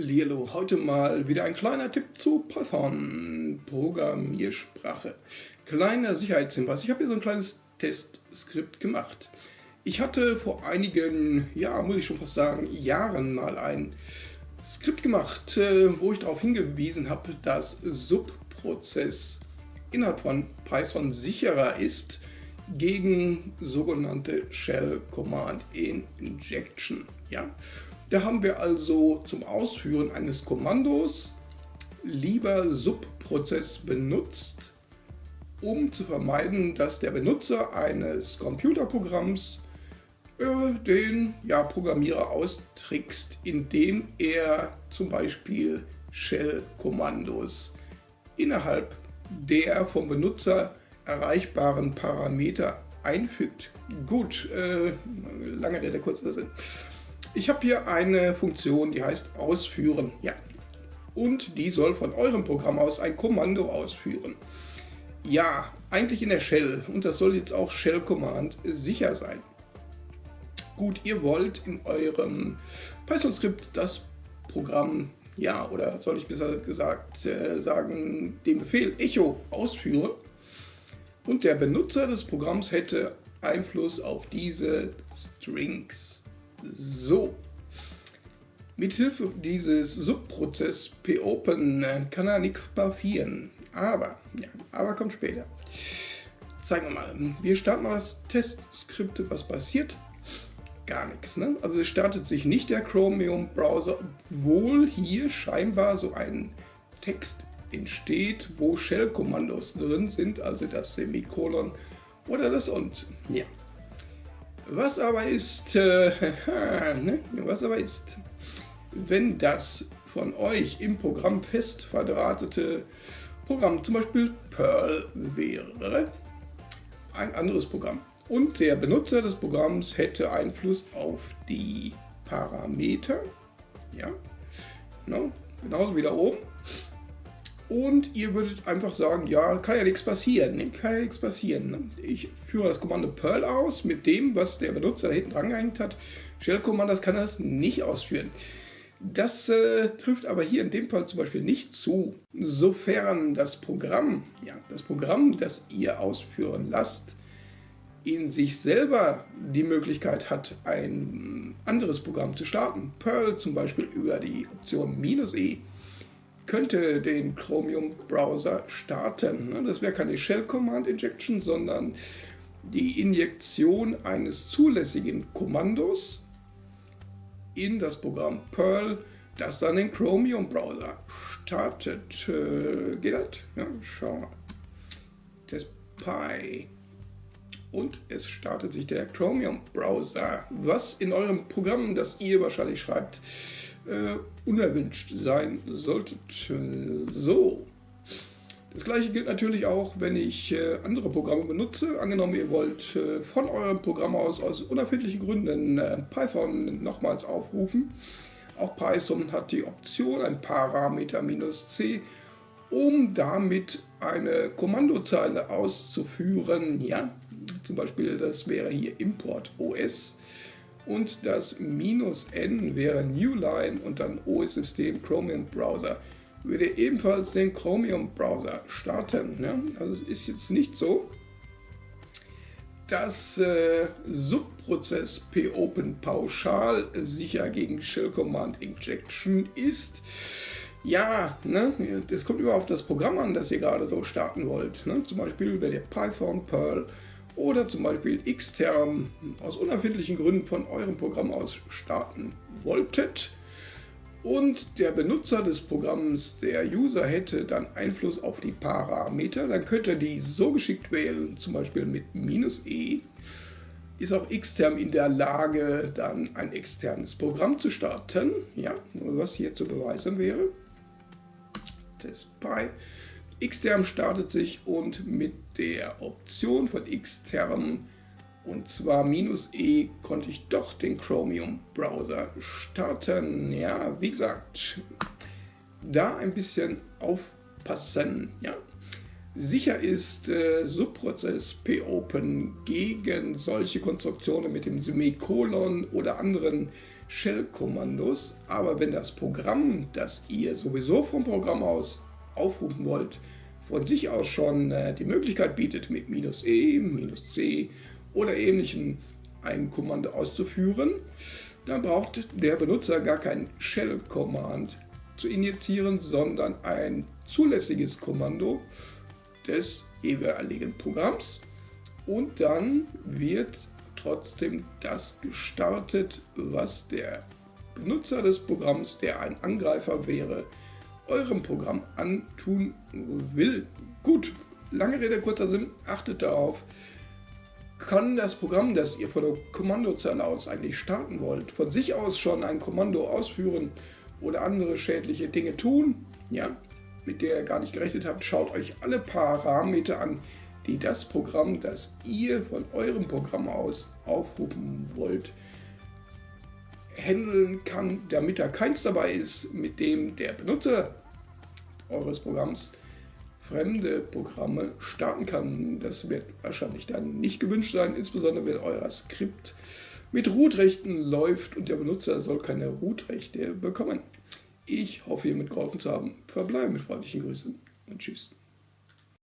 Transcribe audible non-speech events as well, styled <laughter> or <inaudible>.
Lilo, heute mal wieder ein kleiner Tipp zu Python, Programmiersprache. Kleiner Sicherheitshinweis, ich habe hier so ein kleines Testskript gemacht. Ich hatte vor einigen, ja, muss ich schon fast sagen, Jahren mal ein Skript gemacht, äh, wo ich darauf hingewiesen habe, dass Subprozess innerhalb von Python sicherer ist gegen sogenannte Shell Command Injection. Ja? Da haben wir also zum Ausführen eines Kommandos lieber Subprozess benutzt, um zu vermeiden, dass der Benutzer eines Computerprogramms äh, den ja, Programmierer austrickst, indem er zum Beispiel Shell-Kommandos innerhalb der vom Benutzer erreichbaren Parameter einfügt. Gut, äh, lange Rede, kurzer Sinn. Ich habe hier eine Funktion, die heißt ausführen. Ja. Und die soll von eurem Programm aus ein Kommando ausführen. Ja, eigentlich in der Shell. Und das soll jetzt auch Shell Command sicher sein. Gut, ihr wollt in eurem Python-Skript das Programm, ja, oder soll ich besser gesagt äh, sagen, den Befehl echo ausführen. Und der Benutzer des Programms hätte Einfluss auf diese Strings. So, mithilfe dieses Subprozess popen kann er nichts passieren. Aber, ja, aber kommt später. Zeigen wir mal. Wir starten mal das Testskript. Was passiert? Gar nichts. Ne? Also es startet sich nicht der Chromium-Browser, obwohl hier scheinbar so ein Text entsteht, wo Shell-Kommandos drin sind, also das Semikolon oder das und. Ja, was aber ist, äh, <laughs> ne? was aber ist, wenn das von euch im Programm fest verdrahtete Programm zum Beispiel Perl wäre, ein anderes Programm, und der Benutzer des Programms hätte Einfluss auf die Parameter, ja, no, genauso wie da oben, und ihr würdet einfach sagen, ja, kann ja nichts passieren, ne? kann ja nichts passieren. Ne? Ich führe das Kommando Perl aus mit dem, was der Benutzer da hinten dran gehängt hat. Shell-Commandos kann das nicht ausführen. Das äh, trifft aber hier in dem Fall zum Beispiel nicht zu, sofern das Programm, ja, das Programm, das ihr ausführen lasst, in sich selber die Möglichkeit hat, ein anderes Programm zu starten. Perl zum Beispiel über die Option "-e" könnte den Chromium-Browser starten. Ne? Das wäre keine Shell-Command-Injection, sondern die Injektion eines zulässigen Kommandos in das Programm Perl, das dann den Chromium-Browser startet. Äh, geht das? Ja, schau mal. TestPy. Und es startet sich der Chromium-Browser, was in eurem Programm, das ihr wahrscheinlich schreibt, äh, unerwünscht sein solltet. So. Das gleiche gilt natürlich auch, wenn ich äh, andere Programme benutze. Angenommen, ihr wollt äh, von eurem Programm aus aus unerfindlichen Gründen äh, Python nochmals aufrufen. Auch Python hat die Option, ein Parameter "-c", um damit eine Kommandozeile auszuführen. Ja, zum Beispiel, das wäre hier import os und das minus n wäre Newline und dann OS-System Chromium Browser. Würde ebenfalls den Chromium Browser starten. Ne? Also es ist jetzt nicht so, dass äh, Subprozess popen pauschal sicher gegen Shell Command Injection ist. Ja, ne, das kommt immer auf das Programm an, das ihr gerade so starten wollt. Ne? Zum Beispiel, wenn ihr Python, Perl oder zum Beispiel extern aus unerfindlichen Gründen von eurem Programm aus starten wolltet und der Benutzer des Programms, der User, hätte dann Einfluss auf die Parameter, dann könnt ihr die so geschickt wählen, zum Beispiel mit "-e", ist auch extern in der Lage, dann ein externes Programm zu starten. Ja, was hier zu beweisen wäre. TestPy. Xterm startet sich und mit der Option von Xterm und zwar minus "-e" konnte ich doch den Chromium Browser starten. Ja, wie gesagt, da ein bisschen aufpassen. Ja. Sicher ist äh, Subprozess popen gegen solche Konstruktionen mit dem Semikolon oder anderen Shell-Kommandos, aber wenn das Programm, das ihr sowieso vom Programm aus aufrufen wollt, von sich aus schon äh, die Möglichkeit bietet, mit minus "-e", minus "-c" oder ähnlichem ein Kommando auszuführen, dann braucht der Benutzer gar kein Shell-Command zu injizieren, sondern ein zulässiges Kommando des jeweiligen Programms. Und dann wird trotzdem das gestartet, was der Benutzer des Programms, der ein Angreifer wäre, eurem Programm antun will. Gut, lange Rede, kurzer Sinn, achtet darauf, kann das Programm, das ihr von der Kommandozeile aus eigentlich starten wollt, von sich aus schon ein Kommando ausführen oder andere schädliche Dinge tun, ja, mit der ihr gar nicht gerechnet habt, schaut euch alle Parameter an, die das Programm, das ihr von eurem Programm aus aufrufen wollt, handeln kann, damit da keins dabei ist, mit dem der Benutzer eures Programms fremde Programme starten kann. Das wird wahrscheinlich dann nicht gewünscht sein, insbesondere wenn euer Skript mit Root-Rechten läuft und der Benutzer soll keine Root-Rechte bekommen. Ich hoffe, hiermit geholfen zu haben. Verbleibe mit freundlichen Grüßen und Tschüss.